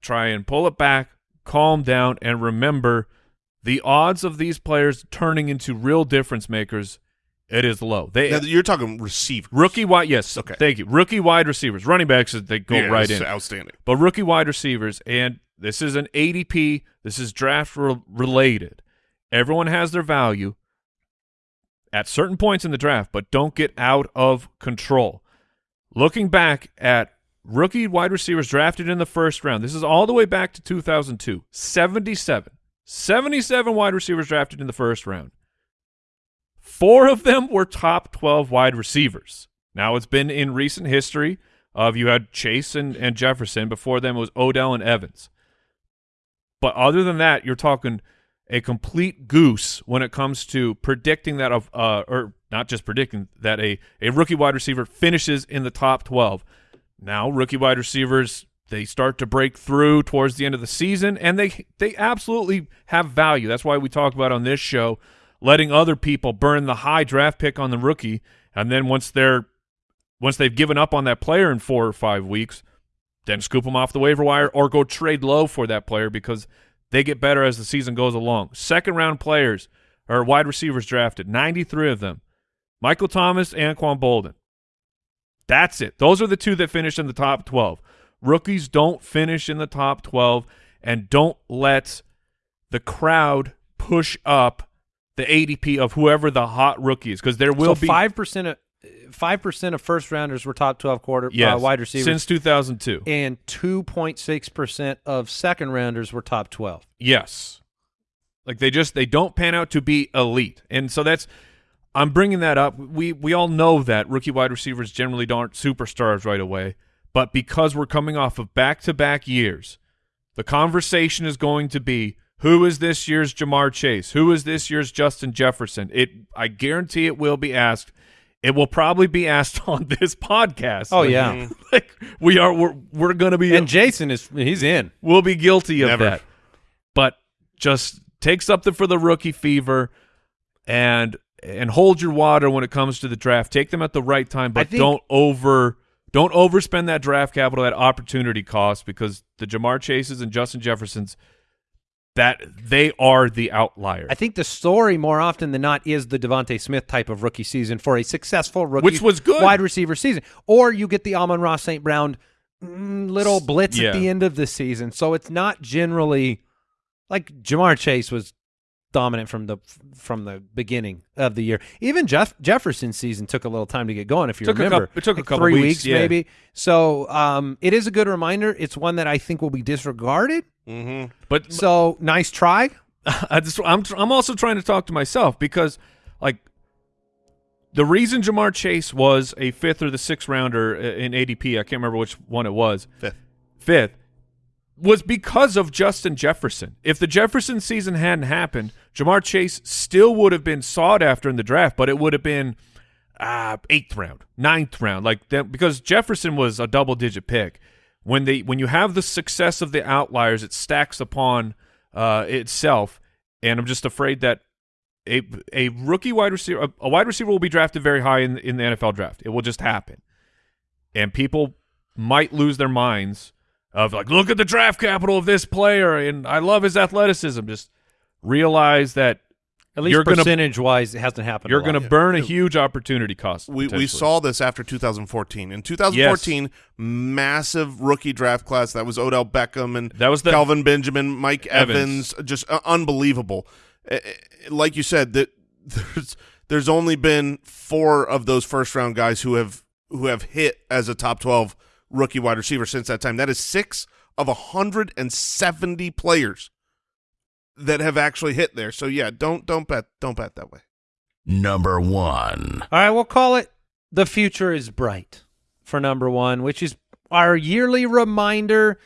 try and pull it back calm down and remember the odds of these players turning into real difference makers it is low they Now, you're talking receiver. rookie wide yes Okay. thank you rookie wide receivers running backs they go Yeah, right in Outstanding. but rookie wide receivers, and this is an ADP. This is draft re- related. Everyone has their value at certain points in the draft, but don't get out of control. Looking back at rookie wide receivers drafted in the first round, this is all the way back to 2002. 77. 77 wide receivers drafted in the first round. Four of them were top 12 wide receivers. Now, it's been in recent history of you had Chase and, and Jefferson. Before them, was Odell and Evans. But other than that, you're talking a complete goose when it comes to predicting that of uh or not just predicting that a, a rookie wide receiver finishes in the top 12. Now, rookie wide receivers they start to break through towards the end of the season and they they absolutely have value. That's why we talk about on this show letting other people burn the high draft pick on the rookie and then once they're once they've given up on that player in 4 or 5 weeks, then scoop them off the waiver wire or go trade low for that player because they get better as the season goes along. Second round players or wide receivers drafted, 93 of them. Michael Thomas, Anquan Boldin. That's it. Those are the two that finished in the top 12. Rookies don't finish in the top 12 and don't let the crowd push up the ADP of whoever the hot rookie is because there will so be five percent of five percent of first rounders were top twelve quarter yes, uh, wide receivers, since 2002. and two point six percent of second rounders were top twelve. Yes. Like they just they don't pan out to be elite. And so that's I'm bringing that up. We we all know that rookie wide receivers generally aren't superstars right away, but because we're coming off of back-to-back years, the conversation is going to be who is this year's Ja'Marr Chase? Who is this year's Justin Jefferson? It I guarantee it will be asked. It will probably be asked on this podcast. Oh Like- yeah, mm-hmm. Like we are we're we're going to be and Jason is he's in. We'll be guilty of Never. that. But just take something for the rookie fever and and hold your water when it comes to the draft. Take them at the right time, but think- don't over don't overspend that draft capital, that opportunity cost, because the Ja'Marr Chases and Justin Jeffersons that they are the outlier. I think the story more often than not is the DeVonta Smith type of rookie season for a successful rookie, Which was good. wide receiver season, or you get the Amon-Ra St. Brown mm, little blitz Yeah. at the end of the season. So it's not generally like Ja'Marr Chase was dominant from the from the beginning of the year. Even Jeff Jefferson's season took a little time to get going. If you Took a remember, coup- it took a Like couple three weeks, yeah. maybe. So um, it is a good reminder. It's one that I think will be disregarded. Mm-hmm. But So nice try. I just I'm I'm also trying to talk to myself because like the reason Ja'Marr Chase was a fifth or the sixth rounder in ADP, I can't remember which one it was, Fifth. fifth, was because of Justin Jefferson. If the Jefferson season hadn't happened, Ja'Marr Chase still would have been sought after in the draft, but it would have been uh, eighth round, ninth round, like that, because Jefferson was a double digit pick. When they when you have the success of the outliers, it stacks upon uh, itself, and I'm just afraid that a a rookie wide receiver, a, a wide receiver will be drafted very high in in the NFL draft. It will just happen, and people might lose their minds of like, look at the draft capital of this player, and I love his athleticism. Just realize that At least You're gonna- percentage wise, it hasn't happened. you're going to burn a huge opportunity cost. We we saw this after 2014. In 2014, massive rookie draft class. That was Odell Beckham and That was the- Kelvin Benjamin, Mike Evans. Evans, just uh, unbelievable. Uh, uh, like you said, that there's there's only been four of those first round guys who have who have hit as a top 12 rookie wide receiver since that time. That is six of 170 players that have actually hit there. So yeah, don't don't bet don't bet that way. Number one. All right, we'll call it The Future is Bright for number one, which is our yearly reminder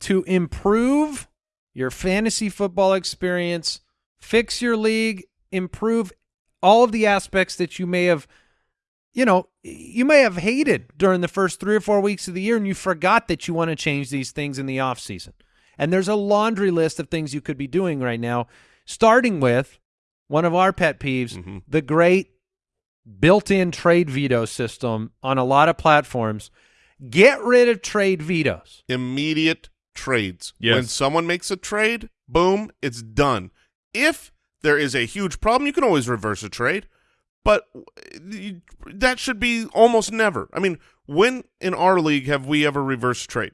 to improve your fantasy football experience, fix your league, improve all of the aspects that you may have, you know, you may have hated during the first three or four weeks of the year and you forgot that you want to change these things in the off season. And there's a laundry list of things you could be doing right now, starting with one of our pet peeves, Mhm. the great built-in trade veto system on a lot of platforms. Get rid of trade vetoes. immediate trades. Yes. When someone makes a trade, boom, it's done. If there is a huge problem, you can always reverse a trade, but uh, that should be almost never. I mean, when in our league have we ever reversed trade?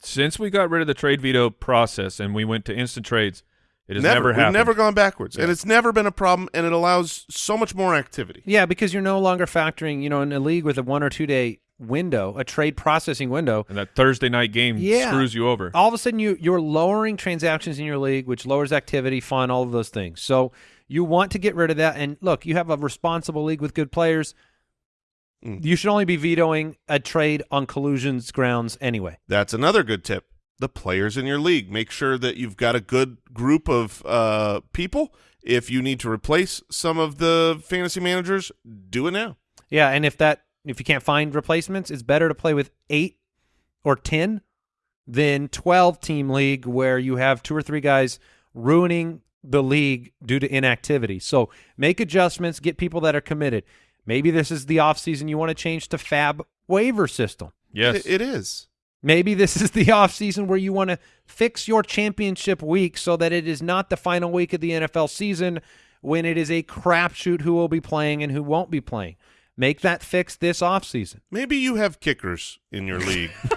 since we got rid of the trade veto process and we went to instant trades. It has never. never, We've never gone backwards, and it's never been a problem, and it allows so much more activity. Yeah, because you're no longer factoring, you know, in a league with a one or two day window, a trade processing window. and that Thursday night game Yeah. screws you over. All of a sudden, you you're lowering transactions in your league, which lowers activity, fun, all of those things. So you want to get rid of that. And look, you have a responsible league with good players. Mm. You should only be vetoing a trade on collusions grounds anyway. That's another good tip. The players in your league. Make sure that you've got a good group of uh, people. If you need to replace some of the fantasy managers, do it now. Yeah, and if that if you can't find replacements, it's better to play with eight or ten than twelve team league where you have two or three guys ruining the league due to inactivity. So make adjustments, get people that are committed. Maybe this is the offseason you want to change to FAAB waiver system. yes. It- it is. Maybe this is the offseason where you want to fix your championship week so that it is not the final week of the NFL season when it is a crapshoot who will be playing and who won't be playing. Make that fix this offseason. Maybe you have kickers in your league,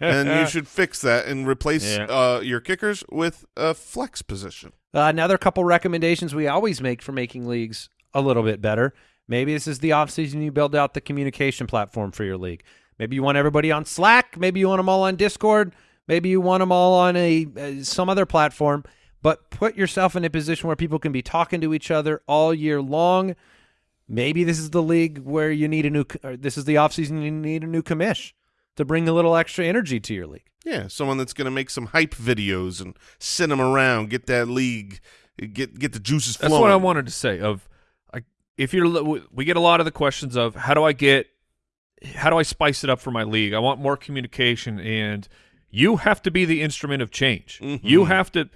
and you should fix that and replace Yeah. uh, your kickers with a flex position. Uh, another couple recommendations we always make for making leagues a little bit better. Maybe this is the offseason you build out the communication platform for your league. Maybe you want everybody on Slack. Maybe you want them all on Discord. Maybe you want them all on a uh, some other platform. But put yourself in a position where people can be talking to each other all year long. Maybe this is the league where you need a new. Or this is the offseason you need a new commish to bring a little extra energy to your league. Yeah, someone that's going to make some hype videos and send them around, get that league, get get the juices flowing. That's what I wanted to say. Of like, if you're, we get a lot of the questions of how do I get, how do I spice it up for my league? I want more communication, and you have to be the instrument of change. Mhm. You have to.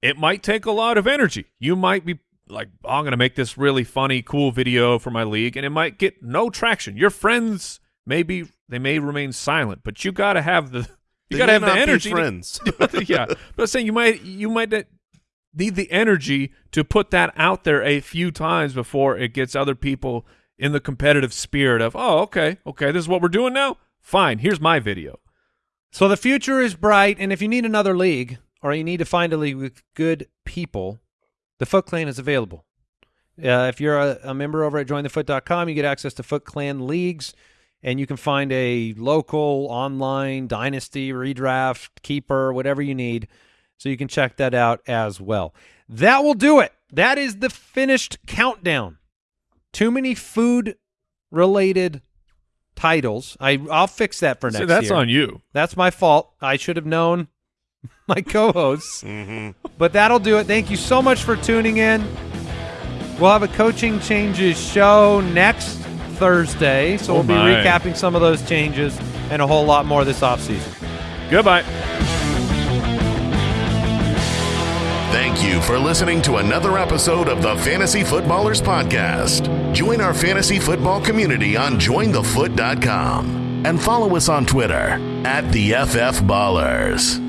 It might take a lot of energy. You might be like, oh, I'm going to make this really funny, cool video for my league, and it might get no traction. Your friends maybe they may remain silent, but you got to have the you got to have the not be energy. to- friends. yeah, but I'm saying you might you might need the energy to put that out there a few times before it gets other people in the competitive spirit of oh okay okay this is what we're doing now fine here's my video So the future is bright, and if you need another league or you need to find a league with good people, the Foot Clan is available. Uh, if you're a, a member over at jointhefoot.com, you get access to Foot Clan leagues, and you can find a local online dynasty, redraft, keeper, whatever you need. So you can check that out as well. That will do it. That is the finished countdown. Too many food related titles. I I'll fix that for next So that's year. on you. That's my fault. I should have known my co-hosts. Mm-hmm. But that'll do it. Thank you so much for tuning in. We'll have a coaching changes show next Thursday, so Oh we'll be oh, my. recapping some of those changes and a whole lot more this offseason. Goodbye. Thank you for listening to another episode of the Fantasy Footballers Podcast. Join our fantasy football community on jointhefoot.com and follow us on Twitter at the FF Ballers.